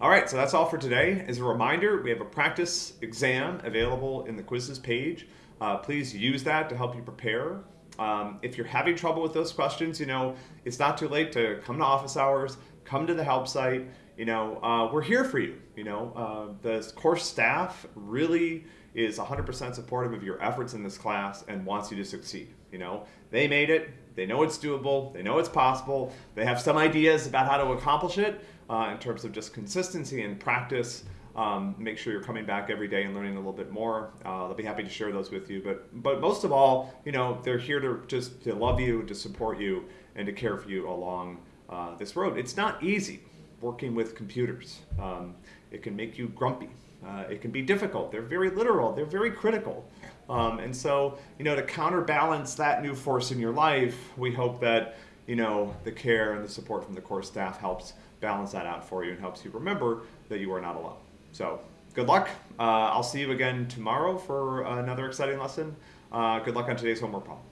All right, so that's all for today. As a reminder, we have a practice exam available in the quizzes page. Uh, please use that to help you prepare. Um, if you're having trouble with those questions, you know, it's not too late to come to office hours, come to the help site. You know, uh, we're here for you. You know, uh, the course staff really is 100% supportive of your efforts in this class and wants you to succeed. You know, they made it, they know it's doable, they know it's possible, they have some ideas about how to accomplish it uh, in terms of just consistency and practice. Um, make sure you're coming back every day and learning a little bit more. Uh, they'll be happy to share those with you. But but most of all, you know, they're here to just to love you, to support you, and to care for you along uh, this road. It's not easy working with computers. Um, it can make you grumpy. Uh, it can be difficult. They're very literal. They're very critical. Um, and so, you know, to counterbalance that new force in your life, we hope that, you know, the care and the support from the course staff helps balance that out for you and helps you remember that you are not alone. So good luck. Uh, I'll see you again tomorrow for another exciting lesson. Uh, good luck on today's homework problem.